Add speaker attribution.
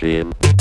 Speaker 1: geschehen.